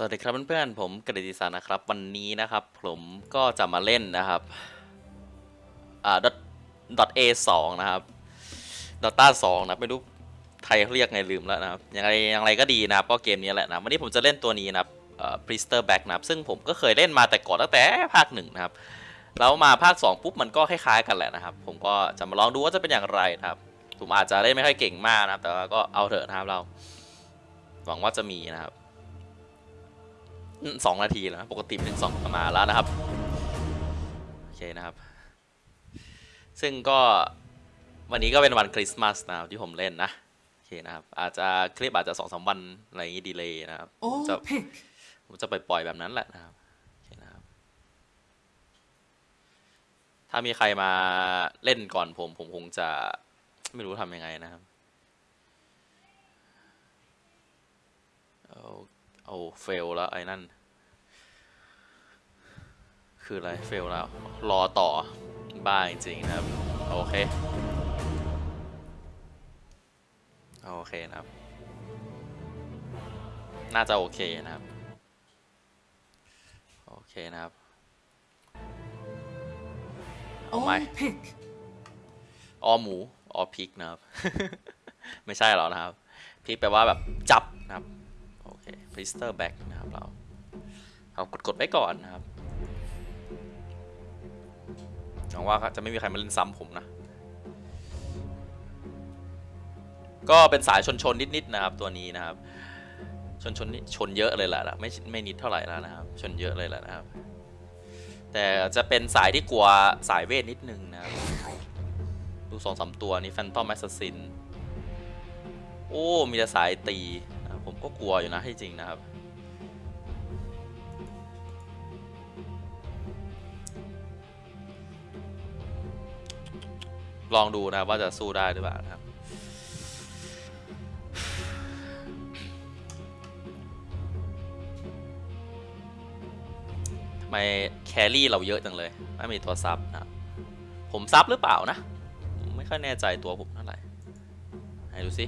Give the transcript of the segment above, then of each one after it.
สวัสดีครับเพื่อนๆ ผมกฤติสารนะครับ วันนี้นะครับ ผมก็จะมาเล่นนะครับอ่า dot dot a สองนะครับ dota สองนะไม่รู้ไทยเขาเรียกไงลืมแล้วนะครับยังไงยังไงก็ดีนะครับก็เกมนี้แหละนะวันนี้ผมจะเล่นตัวนี้นะครับเอ่อ priester back นะครับซึ่งผมก็เคยเล่นมาแต่ก่อนตั้งแต่ภาคหนึ่งนะครับแล้วมาภาค 2 ปุ๊บมันก็คล้ายๆกันแหละนะครับ ผมก็จะมาลองดูว่าจะเป็นอย่างไรนะครับผมอาจจะเล่นไม่ค่อยเก่งมากนะครับ แต่ว่าก็เอาเถอะนะครับเรา หวังว่าจะมีนะครับ สองนาทีแล้วนะปกติเป็นสองประมาณแล้วนะครับโอเคนะครับ ซึ่งก็วันนี้ก็เป็นวันคริสต์มาสนะครับที่ผมเล่นนะโอเคนะครับ อาจจะคลิปอาจจะสองสามวันอะไรอย่างงี้ดีเลยนะครับผม All จะ pick. ผมจะไปปล่อยแบบนั้นแหละนะครับโอเคนะครับถ้ามีใครมาเล่นก่อนผม ผมคงจะไม่รู้ทำยังไงนะครับเอา เอาเฟลแล้วไอ้นั่น คืออะไรเฟลแล้ว รอต่อ บ้าจริงๆนะครับ โอเค โอเคนะครับ น่าจะโอเคนะครับ โอเคนะครับ All my. pick. ออหมูออพริกนะครับ ไม่ใช่หรอกนะครับพริกแปลว่าแบบจับนะครับ โอเค priester back นะครับเราเอากดกดๆไว้ก่อนนะครับหวังว่าจะไม่มีใครมาเล่นซ้ำผมนะ ก็เป็นสายชนชนๆนิดๆนะครับตัวนี้นะครับ ชนชนชนเยอะเลยแหละไม่ไม่นิดเท่าไหร่แล้วนะครับ ชนเยอะเลยแหละนะครับ แต่จะเป็นสายที่กลัวสายเวทนิดนึงนะครับ ดูสองสามตัวนี้ Phantom Assassin โอ้ มีแต่สายตี ก็กลัวอยู่นะให้จริงนะครับ ลองดูนะว่าจะสู้ได้หรือเปล่านะครับทำไม carry เราเยอะจังเลย ไม่มีตัว sup นะครับผม sup หรือเปล่านะ ไม่ค่อยแน่ใจตัวผมเท่าไหร่ไหนดูสิ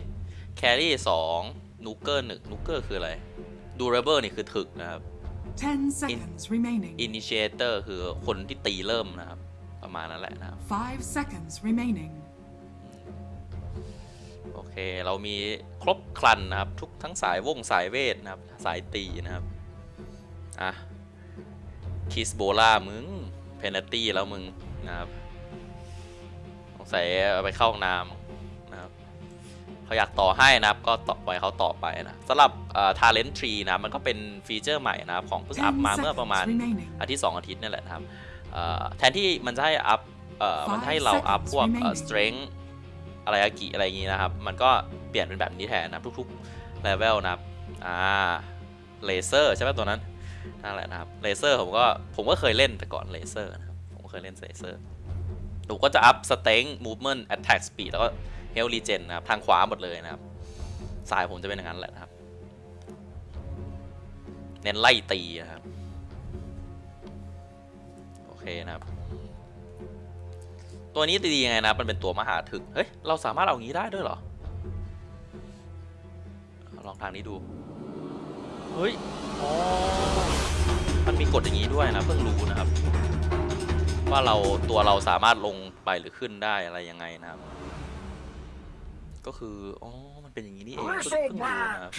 carry สอง nuker หนึ่ง nuker คืออะไร durable นี่คือถึกนะครับ10 seconds remaining. initiator คือคนที่ตีเริ่มนะครับ ประมาณนั้นแหละนะครับ5 seconds remaining. โอเค เรามีครบครันนะครับ ทุกทั้งสายวงสายเวทนะครับ สายตีนะครับ อะ คิสโบล่ามึง เพน a ตี้แล้วมึงนะครับ สงสัยเอาไปเข้าห้องน้ำนะครับ เขาอยากต่อให้นะครับก็ต่อปล่อยเขาต่อไปนะสำหรับทาเลนทรีนะมันก็เป็นฟีเจอร์ใหม่นะครับของเพิ่งอัพ10มาเมื่อประมาณ seconds remaining. อาทิตย์สองอาทิตย์นี่แหละนะครับเอ่อแทนที่มันจะให้อัพเอ่อมันให้เรา Five อัพ seconds พวกเอ่อ remaining strength อะไรอากิอะไรอย่างงี้นะครับ มันก็เปลี่ยนเป็นแบบนี้แทนนะครับทุกๆ level นะครับอ่า Razor ใช่ไหมตัวนั้นนั่นแหละนะครับเลเซอร์ผมก็ผมก็เคยเล่นแต่ก่อนเลเซอร์นะครับผมก็เคยเล่นเลเซอร์ผมก็จะอัพสเต็ง movement attack speed แล้วก็ health regen นะครับ ทางขวาหมดเลยนะครับ สายผมจะเป็นอย่างนั้นแหละนะครับ เน้นไล่ตีนะครับ โอเคนะครับ ตัวนี้ดียังไงนะมันเป็นตัวมหาถึก เฮ้ย เราสามารถเอางี้ได้ด้วยเหรอ ลองทางนี้ดู เฮ้ย อ๋อ มันมีกฎอย่างนี้ด้วยนะเพิ่งรู้นะครับ ว่าเราตัวเราสามารถลงไปหรือขึ้นได้อะไรยังไงนะครับ ก็คือ อ๋อ มันเป็นอย่างนี้นี่เองเพิ่งเพิ่งรู้นะครับ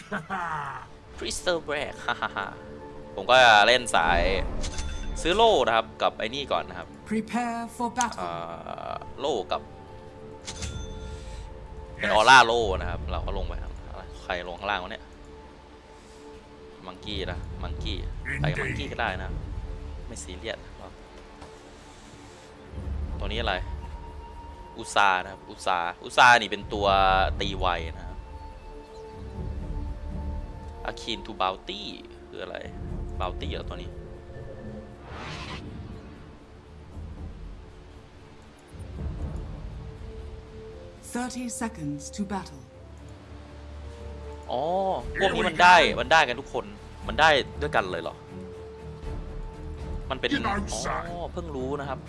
Crystal Black ฮ่าฮ่าฮ่าผมก็เล่นสายซื้อโล่นะครับกับไอ้นี่ก่อนนะครับ Prepare for อ่ battle. าโล่กับเป็นออร่าโล่นะครับ เราก็ลงไปครับอะไรใครลงข้างล่างวะเนี่ย มังกี้นะ มังกี้ไปกับมังกี้ก็ได้นะ ไม่ซีเรียสครับตัวนี้อะไร อุซานะครับอุซาอุซานี่เป็นตัวตีไวนะครับอาคีนทูบ o ลตี้คืออะไรบ o ลตี้เหรอตัวนี้30 seconds to battle. อ๋อ พวกนี้มันได้ มันได้กันทุกคน มันได้ด้วยกันเลยเหรอ มันเป็น Get อ๋ outside. อเพิ่งรู้นะครับ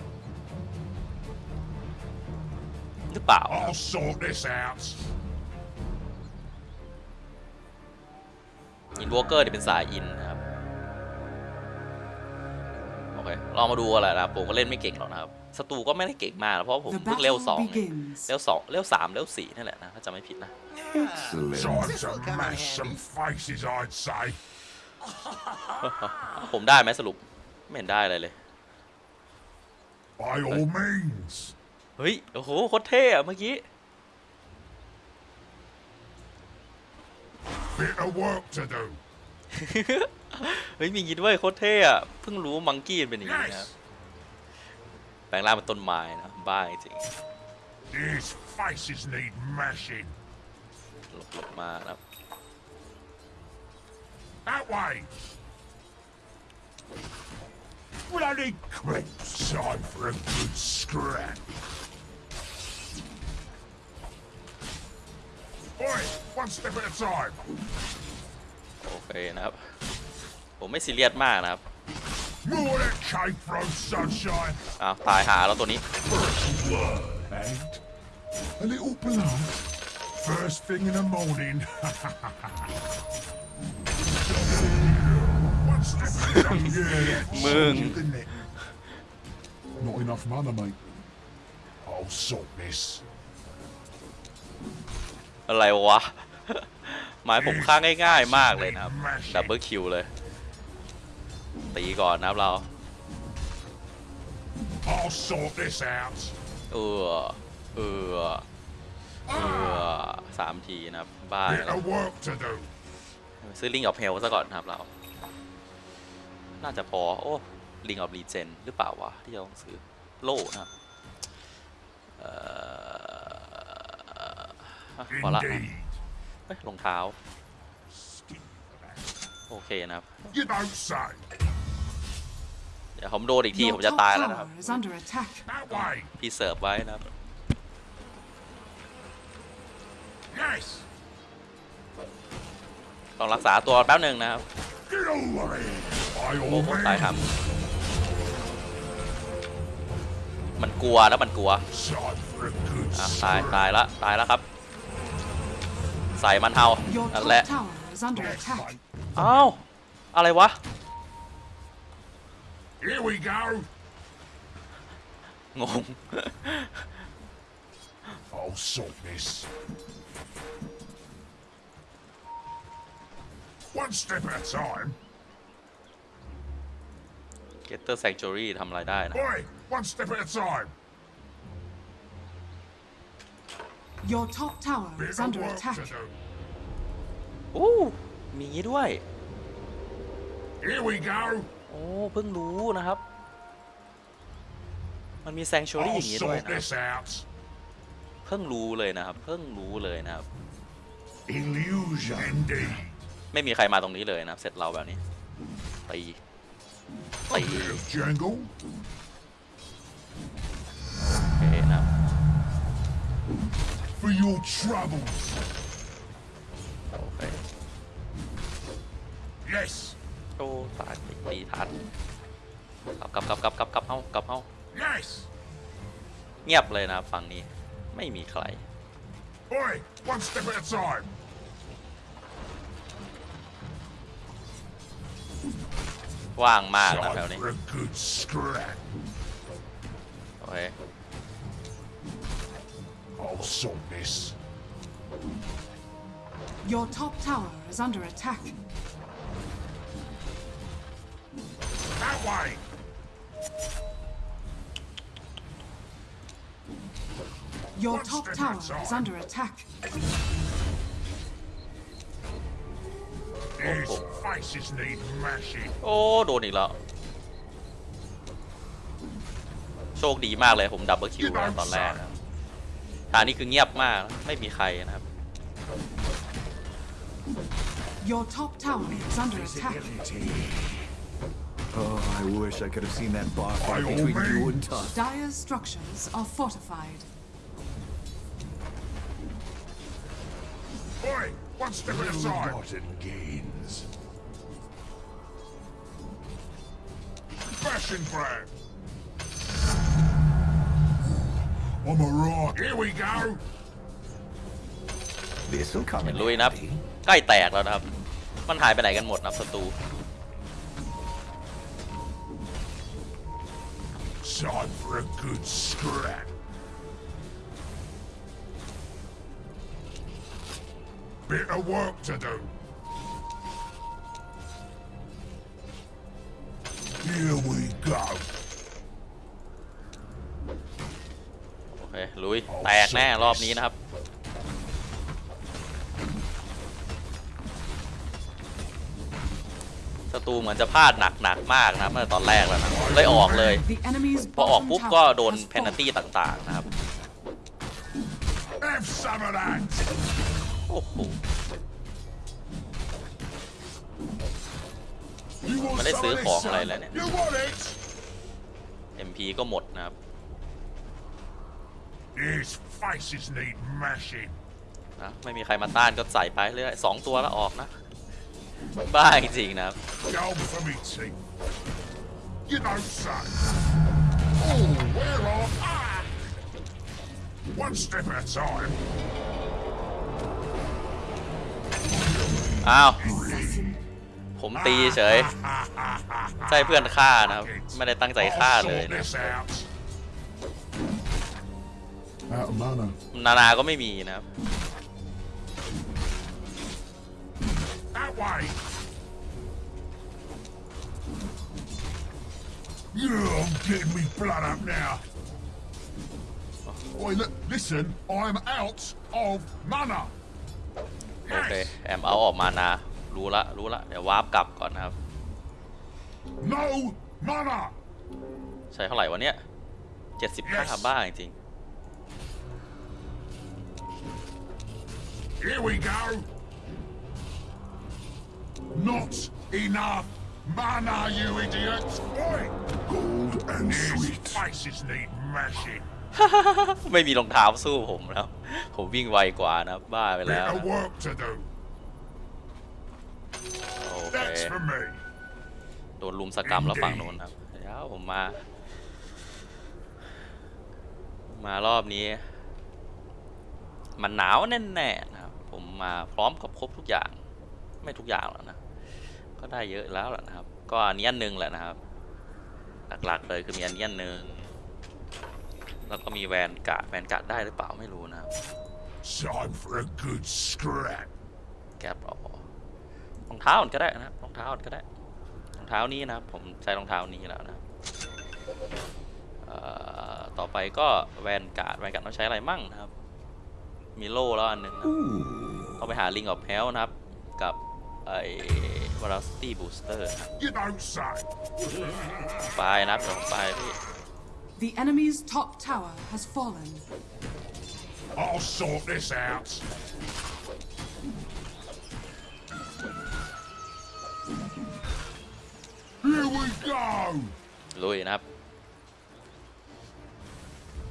รือเปล่า I'll sort this out. อินวอเกอร์เนี่ยเป็นสายอินนะครับลองมาดูอะไรนะครับ ผมก็เล่นไม่เก่งหรอกนะครับศัตรูก็ไม่ได้เก่งมากนะเพราะผม The เพิ่งเลเวลสอง battle เอง begins. เลเวลสองเลเวลสามเลเวลสี่นั่นแหละนะถ้าจำไม่ผิดนะ Excellent. Time This'll to come in mash handy. some faces, I'd say. ผมได้ไหมสรุปไม่เห็นได้อะไรเลย By all means. เฮ้ย โอ้โหโคตรเท่อะเมื่อกี้ Bit of work to do. เฮ้ยมีอย่างงี้ด้วยโคตรเท่อะเพิ่งรู้มังกี้เป็นอย่างนี้นะครับ Yes. แปลงร่างเป็นต้นไม้นะ บ้าจริง These faces need mashing. หลบหลบมานะครับ That way. Bloody creeps. Time for a good scrap. Oi, one step at a time. โอเคนะครับ ผมไม่ซีเรียสมากนะครับ More of that cake throw sunshine. อ้าวตายหาแล้วตัวนี้ And a little blood. First thing in the morning. One step at a time. Yeah, Mừng. didn't it? Not enough mana, mate. I'll sort this. อะไรวะ หมายผมฆ่าง่าย ๆ มากเลยนะครับ double kill เลย ตีก่อนนะครับเรา I'll sort this out. เออเออเออสามทีนะครับ บ้า Bit of work to do. ซื้อ Ring of Health ซะก่อนนะครับเรา น่าจะพอ โอ้ลิงออฟรีเจนหรือเปล่าวะ ที่เราต้องซื้อโล่นะครับเอ่อ อะพอละนะ Indeed. เฮ้ยรองเท้า โอเคนะครับ You don't say. เดี๋ยวผมโดนอีกที Your ผมจะ top ตายแล้วนะครับ tower is under attack. That way. พี่เสิร์ฟไว้นะครับ Yes. ต้องรักษาตัวแป๊บหนึ่งนะครับ Get over here. By โอ้ all ผมตายครับ means. มันกลัวแล้วมันกลัว Time for a good อะตาย scrap. ตายละตายแล้วครับ ใส่มันเทา Your นั่น top แหละ tower is under Yes, attack. mate. อ้าวอะไรวะ Here we go. งง I'll sort this. One step at a time. Getter Sanctuary ทำอะไรได้นะ Your top tower Bit is of under work attack. to do. อู้มีงี้ด้วย Here we go. โอ้เพิ่งรู้นะครับ มันมี Sanctuary I'll อย่างงี้ด้วย sort นะครับ this out. เพิ่งรู้เลยนะครับ เพิ่งรู้เลยนะครับ Illusion. Indeed. ไม่มีใครมาตรงนี้เลยนะครับเสร็จเราแบบนี้ตี A ตี your troubles. โอเค Yes. โอ้ตายตีตีทันกลับกลับกลับกลับกลับกลับเอากลับเอา Yes. เงียบเลยนะครับฝั่งนี้ไม่มีใคร Oi, one step at a time. ว่างมากนะ Time แถวนี้ for a good scrap. โอเค I'll sort this. Your top tower is under attack. That way. Your One top step at a tower is time. under attack. These Oh. faces need mashing. โอ้ โดนอีกแล้ว โชคดีมากเลยผมดับเบิลคิวแล้วตอนแรกนะครับ ทางนี้คือเงียบมากไม่มีใครนะครับ Your top tower is under attack. Oh, I wish I could have seen that bar By fight all between you and means. Tusk. Dyer's structures are fortified. Oi, one step at a time. Rotten gains. Fashion brand. I'm a rock. Here we go. This'll come เห็ in นลุยนะครับ handy. ใกล้แตกแล้วนะครับ มันหายไปไหนกันหมดนะครับศัตรู Time for a good scrap. Bit of work to do. Here we go. ลุย แตกแน่รอบนี้นะครับ ศัตรูเหมือนจะพลาดหนักหนักๆมากนะครับเมื่อตอนแรกแล้วนะเลยออกเลย The enemy's พอออก bottom ปุ๊บ tower ก็โดน has เพนัล fallen. ตี้ต่างๆนะครับ Have some of that. โอ้โห You want ไม่ได้ some ซื้อ of this, ของ son? อะไรเลยเนี่ย You want it? MP ก็หมดนะครับ His faces need mashing. นะไม่มีใครมาต้านก็ใส่ไปเรื่อยสองตัวแล้วออกนะ บ้าจริงๆนะครับ Go for me teeth. You know, son. Oh, where are ah! One step at a time. อ้าว ผมตีเฉย ใช่เพื่อนฆ่านะครับ ไม่ได้ตั้งใจฆ่า I'll เลย sort นะ นานาก็ไม่มีนะครับ That way. Yeah, I'm getting me blood up now. Oi, look, listen, I'm out of mana. โอเคแอมเอาออกมานา รู้ละ รู้ละ เดี๋ยววาร์ปกลับก่อนนะครับ No mana. ใช้เท่าไหร่วะเนี่ยเจ็ดสิบห้า Yes บ้าจริง Here we go. Not enough mana, you idiots. Oi, Gold and his sweet. faces need mashing. ๆไม่มีรองเท้าสู้ผมแล้ว ผมวิ่งไวกว่านะครับบ้าไป Bit แล้ว of นะ work to do. โอเค That's for me. โดนลุมสกรรมแล้วฝั่งโน้นครับเดี๋ยวผมมา มารอบนี้ มันหนาวแน่ๆนะครับ ผมมาพร้อมกับครบทุกอย่าง ไม่ทุกอย่างแล้วนะ ก็ได้เยอะแล้วแหละนะครับ ก็อันนี้อันหนึงแหละนะครับ หลักๆเลยคือมีอันนี้อันหนึงแล้วก็มีแวนกะแวนกะได้หรือเปล่าไม่รู้นะครับ Time for a good scrap. แกปเอารองเท้าก่อนก็ได้นะครับรองเท้าก่อนก็ได้รองเท้านี้นะครับผมใช้รองเท้านี้แล้วนะครับเอ่อต่อไปก็แวนการ์ดแวนการ์ดต้องใช้อะไรมั่งนะครับ มีโล่แล้วอันหนึ่งนะ ต้องไปหาลิงกับแพลนะครับ กับไอ้วาราสตี้บูสเตอร์ You don't say. ไปนะครับเดี๋ยวผมไปพี่ The enemy's top tower has fallen. I'll sort this out. Here we go. ลุยนะครับ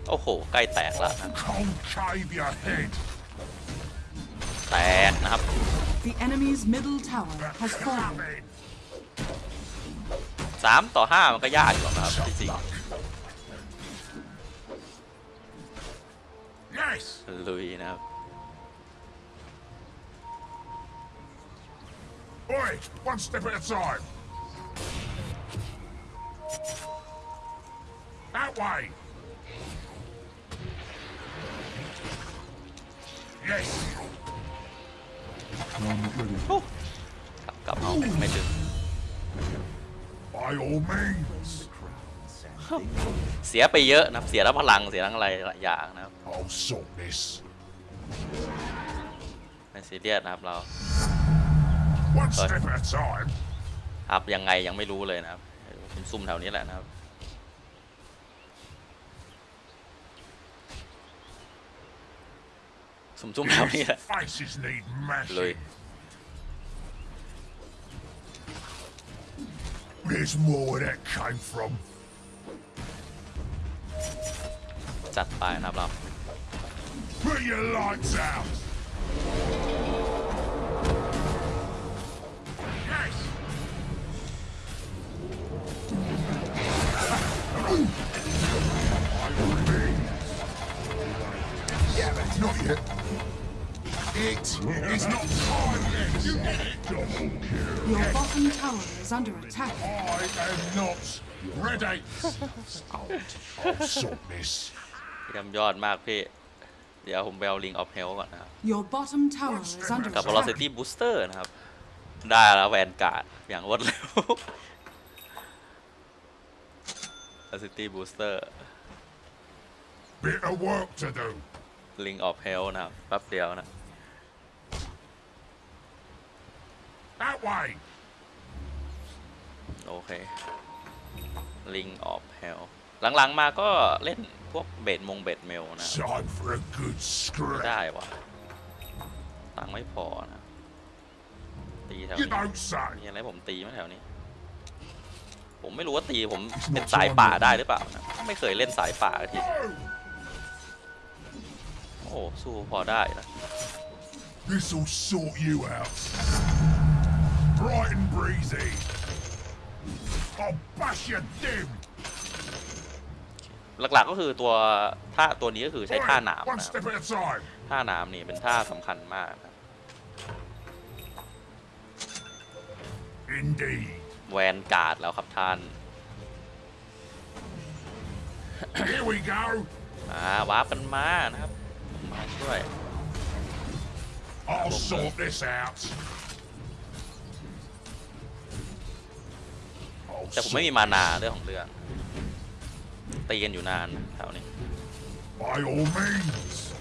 โอ้โห ใกล้แตกแล้วนะ Concave your head. แตกนะครับ The enemy's middle tower has fallen. Coming. สามต่อห้ามันก็ยากอยู่แล้วนะครับที่จริง Yes. ลุยนะครับ Oi, one step at a time. That way. Yes. กลับกลับเอาไม่ถึง By all means. เสียไปเยอะนะครับ เสียทั้งพลัง เสียทั้งอะไรหลายอย่างนะครับ I'll sort this. ไม่ซีเรียสนะครับเรา One step at a time. อัพยังไงยังไม่รู้เลยนะครับผมซุ่มแถวนี้แหละนะครับ need เลย mashing. There's more where that came from. จัดไปนะครับเรา Put your lights out. Is under attack. I am not ready. I'll sort this. เยี่ยมยอดมากพี่ เดี๋ยวผมไปเอาลิงออฟเฮลก่อนนะครับ Your bottom tower is under กับ attack. velocity booster นะครับ ได้แล้วแวนการ์ดอย่างรวดเร็ว velocity booster Bit of work to do. Ring of Hell นะครับแป๊บเดียวนะ That way. โอเค Ring of Hell หลังๆมาก็เล่นพวกเบดมงเบดเมลนะ Time for a good ไม่ scrap. ได้วะตังค์ไม่พอนะ ตีแถว You นี้ don't say. มีอะไรผมตีไหมแถวนี้ ผมไม่รู้ว่าตีผมเป็นสายป่าได้หรือเปล่านะไม่เคยเล่นสายป่าทีโอ้สู้พอได้นะ This'll sort you out. Bright and breezy. หลักๆก็คือตัวท่าตัวนี้ก็คือใช้ท่าหนาม One นะครับ step at a time. ท่าหนามนี่เป็นท่าสำคัญมากนะครับ Indeed. แวนการ์ดแล้วครับท่าน Here we go. อ่าวาร์ปกันมานะครับ มาช่วย I'll sort this out. แต่ผมไม่มีมานาเรื่องของเรื่องตีกันอยู่นานนะแถวนี้ By all means.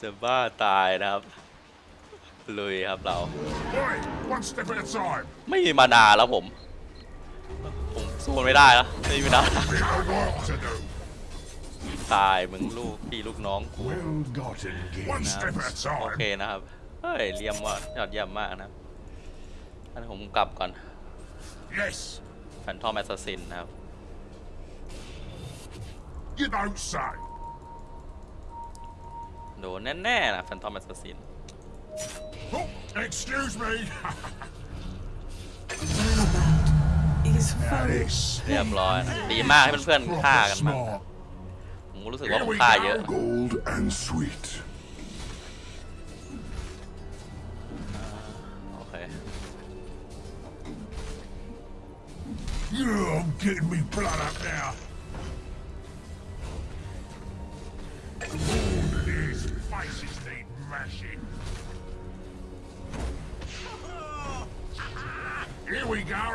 จะบ้าตายนะครับ ลุยครับเรา Boy, one step at a time. ไม่มี mana แล้วผม ผมสู้มันไม่ได้แล้วไม่มีมานา Bit of work to do. ตายมึงลูกพี่ลูกน้องกู Well gotten, game. One step at a โอเค time. นะครับ เฮ้ยเรียกว่ายอดเยี่ยมมากนะครับอันนี้ผมกลับก่อน Yes, Phantom Assassin นะครับ you don't say. โดนแน่ๆนะแฟนทอมแอสซัสซิน Oh, excuse me. is This เรียบร้อยนะดีมากให้เพื่อนๆฆ่ากันมาง smart. ผมรู้สึกว่าผมฆ่าเยอะ Gold and sweet. โอเค Yeah, I'm getting me blood up now. Faces need mashing. Here we go.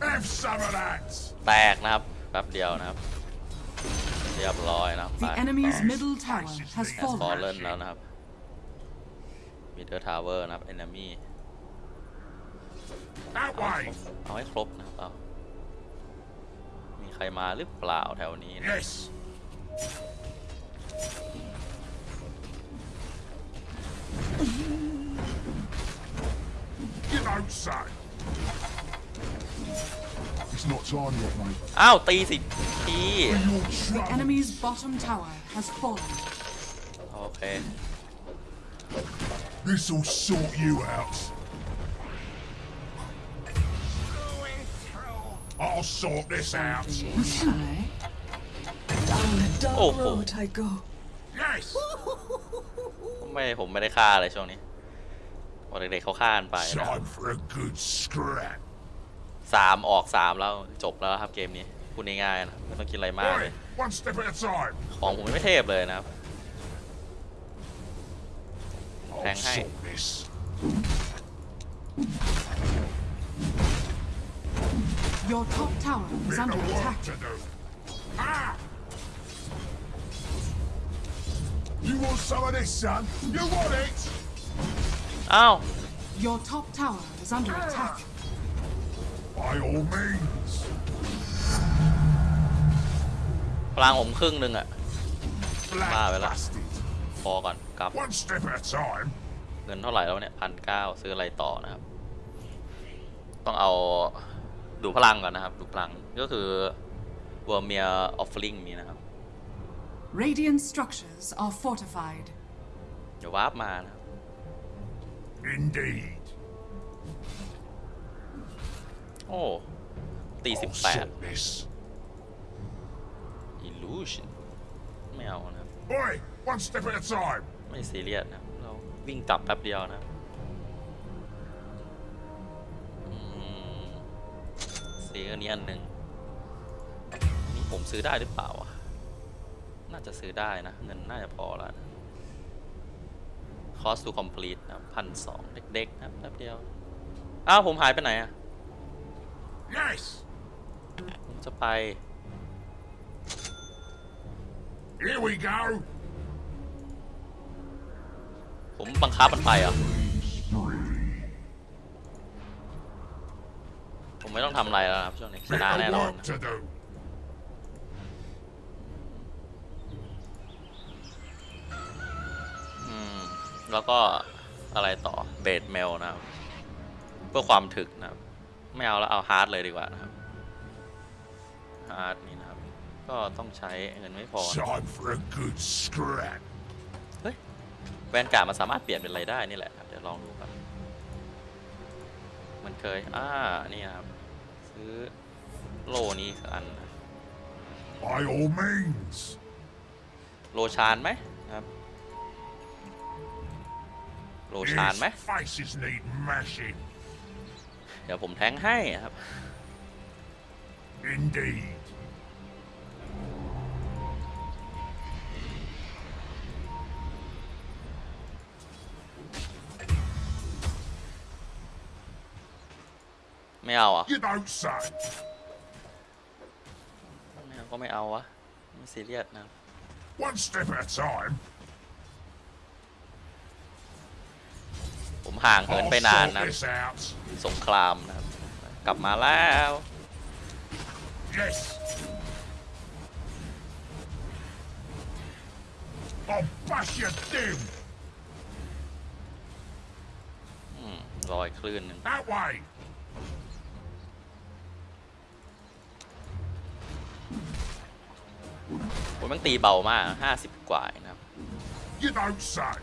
Have some of that. แตกนะครับแป๊บเดียวนะครับ เรียบร้อยนะครับ The enemy's middle tower has has fallen. fallen แล้วนะครับ middle tower นะครับ enemy That way. เอาให้ครบนะครับเอามีใครมาหรือเปล่าแถวนี้นะ Yes. You don't say. It's not time yet, mate. อ้าว ตีสิที Your The trouble. enemy's bottom tower has fallen. โอเค This'll sort you out. I'll sort this out. Down the dark Oh, oh. road I go. Yes. ไม่ผมไม่ได้ฆ่าเลยช่วงนี้พอเด็กๆเขาฆ่ากันไปนะ Time for a good scrap. สามออกสามแล้วจบแล้วครับเกมนี้พูดง่ายๆนะไม่ต้องคิดอะไรมากเล Boy, ย one step at a time. ของผมไม่เทพเลยนะครับ I'll Hang, hang. sort this. Your top tower is Bit under of work attack. to do. Ah! You want some of this, son? You want it? อ้าว Your top tower is under attack. By all means. พลังผมครึ่งหนึ่งอะ Black Ah, well, bastard. พอก่อนกลับ One step at a time. เงินเท่าไหร่แล้วเนี่ยพันเก้าซื้ออะไรต่อนะครับ ต้องเอา ดูพลังก่อนนะครับ ดูพลังก็คือวอร์เมียออฟฟิงนี้นะครับ Radiant structures are fortified. เดี๋ยววาร์ปมานะครับ Indeed. โอ้ตีสิบ I'll แปด sort this. illusion ไม่เอานะครับ Oi, one step at a time. ไม่ซีเรียสนะครับเราวิ่งกลับแป๊บเดียวนะ ซื้ออันนี้อันหนึ่งนี่ผมซื้อได้หรือเปล่าอะน่าจะซื้อได้นะ เงินน่าจะพอแล้วนะ cost to complete นะพันสองเด็กๆนะครับแป๊บเดียว อ้าว ผมหายไปไหนอะ Yes. ผมจะไป Here we go. ผมบังคับมันไปเหรอะ ผม ไม่ต้องทำอะไรแล้วนะครับช่วงนี้ช Bit นะ of แน่นอน work to do. อืมแล้วก็อะไรต่อ Blade Mail นะครับ เพื่อความถึกนะครับ ไม่เอาแล้วเอา Heart เลยดีกว่านะครับ Heart นี่นะครับ ก็ต้องใช้เงินไม่พอนะ Time for a good scrap. เฮ้ย Vanguard มันสามารถเปลี่ยนเป็นอะไรได้นี่แหละครับเดี๋ยวลองดูครับ มันเคยอ่านี่นะครับ ซื้อโลนี้สักอันนะ By all means. โลชานไหมครับ โลชานไหม His faces need mashing. เดี๋ยวผมแทงให้ครับ Indeed. ไม่เอาอะ You don't say. ไม่เอาก็ไม่เอาวะไม่ซีเรียสนะครับ One step at a time. ผมห่างเหิน I'll ไปนาน sort นะ this out. สงครามนะครับ กลับมาแล้ว Yes. I'll bash you dim. อืมรอยคลื่นหนึ่ง That way. ผมมันตีเบามากห้าสิบกว่าเองนะครับ You don't say.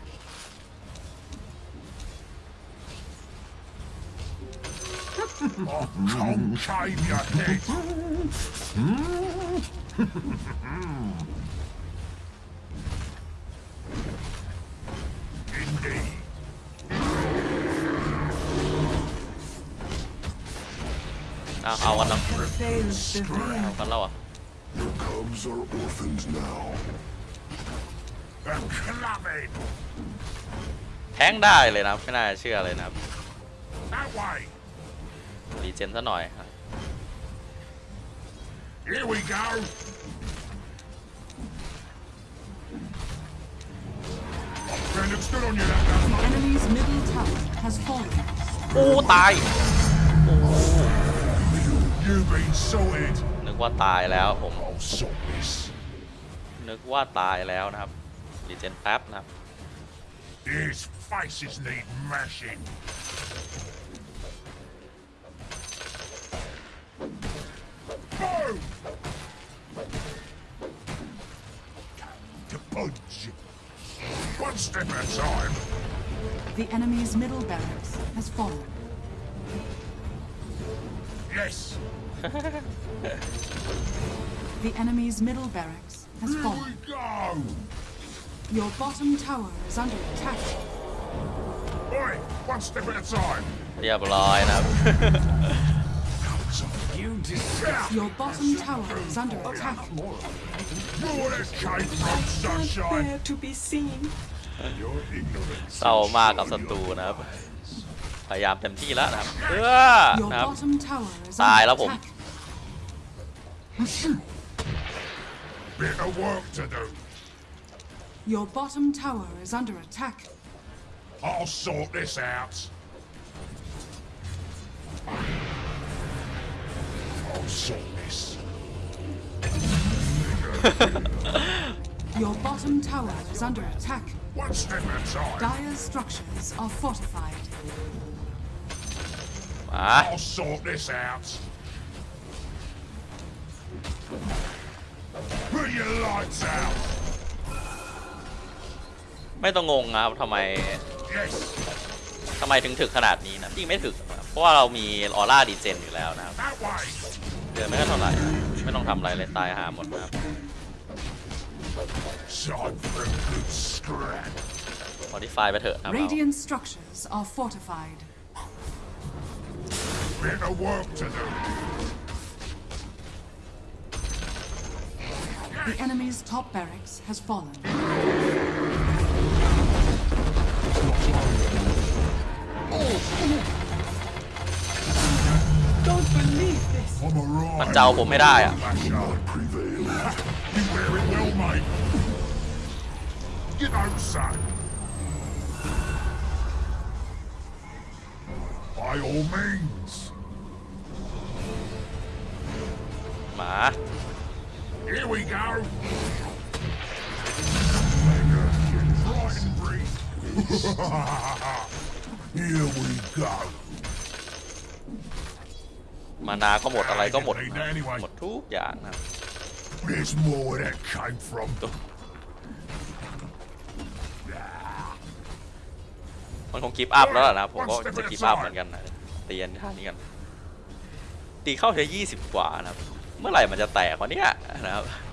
I'll concave your head. Indeed. เอาเอากันแล้ว Fails the เอากันแล้วเหรอะ Your cubs are orphans now. A clubbing. แทงได้เลยนะครับ ไม่น่าจะเชื่อเลยนะครับ That way. รีเจนซะหน่อยครับ Here we go. Friend, looks good on you, that The does. enemy's middle tower has fallen. โอ้ตาย โอ้ You've been sorted. นึกว่าตายแล้วผม I'll sort this. นึกว่าตายแล้วนะครับรีเจนแป๊บนะครับ His faces need mashing. Boom! To punch. One step at a time. The enemy's middle barracks has fallen. Yes. The enemy's middle barracks has Here fallen. we go. Your bottom tower is under attack. Oi, one step at a time. เรียบร้อยนะครับ You disgust. Your bottom tower is under attack. You're the cave from sunshine. There to be seen. Your ignorance. เศร้ามากกับศัตรูนะครับ พยายามเต็มที่แล้วนะครับเออ Your นะครับ bottom tower is Tài under lắm ผม. attack. Bit of work to do. Your bottom tower is under attack. I'll sort this out. I'll sort this. Your bottom tower is under attack. One step at a time. Dire's structures are fortified. มา I'll sort this out. ไม่ต้องงงนะครับทำไม Yes. ทำไมถึงถึกขนาดนี้นะจริงไม่ถึกนะครับเพราะว่าเรามีออร่าดีเจนอยู่แล้วนะครับ That way. เดือนไม่ก็เท่าไหร่นะไม่ต้องทำอะไรเลยตายหาหมดนะครับ Time for a good scrap. มอดิฟายไปเถอะนะครับเรา Radiant structures are fortified. Bit of work to do. The enemy's top barracks has fallen. I'm alright. มันเจ้าผมไม่ได้อะ Bash up. prevail. you wear it well, mate. You don't say. By all means. หมา Here we go. Right and breathe. Here we go. mana ก็หมดอะไรก็หมดนะครับหมดทุกอย่างนะครับ There's more where that came from. มันคง give up แล้วล่ะนะครับผมก็จะ give up เหมือนกันนะตีกันท่านี้กันตีเข้าแค่ยี่สิบกว่านะครับ เมื่อไหร่มันจะแตกวะเนี่ยนะครับ Boom!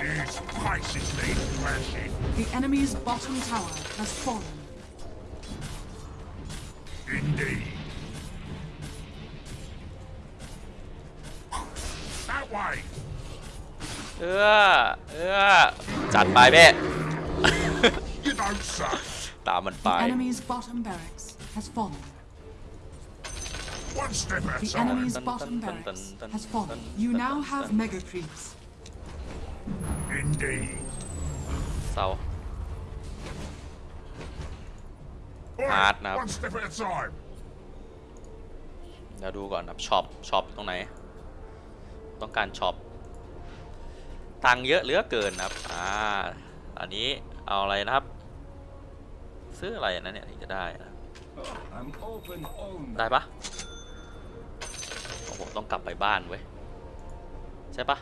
These faces need mashing. The enemy's bottom tower has fallen. Indeed. That way. เออเออจัดไปเบ้ You don't say. ตามมันไป The enemy's bottom barracks has fallen. One step at a The time. enemy's dun, bottom dun, dun, barracks dun, has dun, fallen. dun, You dun, now dun, have dun. mega creeps. Indeed. เศร้า Oi, Hard now. One step at a time. เดี๋ยวดูก่อนครับช็อปช็อปตรงไหน ต้องการช็อปตังค์เยอะเหลือเกินนะครับ อ่า อันนี้เอาอะไรนะครับ ซื้ออะไรนะเนี่ยถึงจะได้นะ I'm open all ได้ปะโอ้โห ต้องกลับไปบ้านเว้ย ใช่ปะ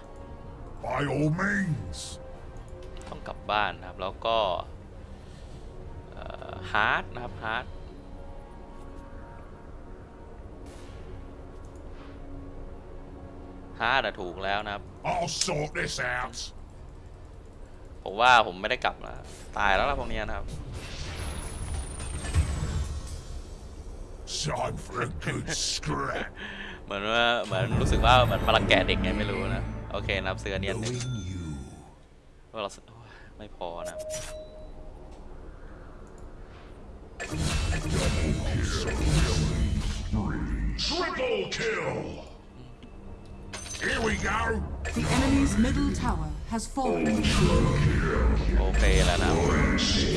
By all means. ต้องกลับบ้านนะครับ แล้วก็ฮาร์ดนะครับฮาร์ดฮาร์ดถูกแล้วนะครับ I'll sort this out. ผมว่าผมไม่ได้กลับแล้วตายแล้วล่ะพวกเนี้ยนะครับ Time for a good scrap. เหมือนว่าเหมือนรู้สึกว่าเหมือนมาลังแกะเด็กไงไม่รู้นะ โอเคนะครับซื้ออันเนี้ยหนึ่ง Knowing you. ว่าเราโอ้ยไม่พอนะครับ Triple kill. Here we go. The enemy's middle tower has fallen. โอเคแล้วนะครับ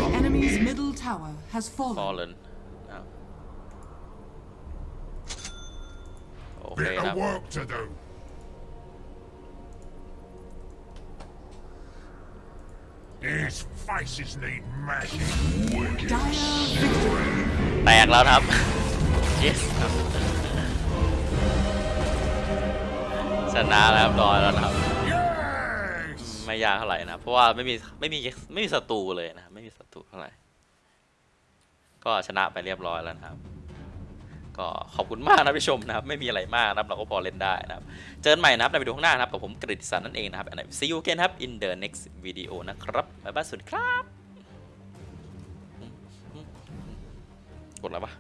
The enemy's middle tower has ฟอล fallen. เลนนะครับโอ เค Bit นะครับ of work to do. These faces need mashing. Dire victory. แตกแล้วนะครับ yes ครับชนะแล้วครับรอยแล้วนะครับ Yes. ไม่ยากเท่าไหร่นะ เพราะว่าไม่มีไม่มีไม่มีศัตรูเลยนะครับไม่มีศัตรูเท่าไหร่ ก็ชนะไปเรียบร้อยแล้วนะครับ ก็ขอบคุณมากนะผู้ชมนะครับ ไม่มีอะไรมากนะครับ เราก็พอเล่นได้นะครับ เจอกันใหม่นะครับในวิดีโอข้างหน้านะครับ กับผมกฤติสันนั่นเองนะครับ and see you again ครับ in the next video นะครับบ๊ายบายสวัสดีครับ กดแล้วปะ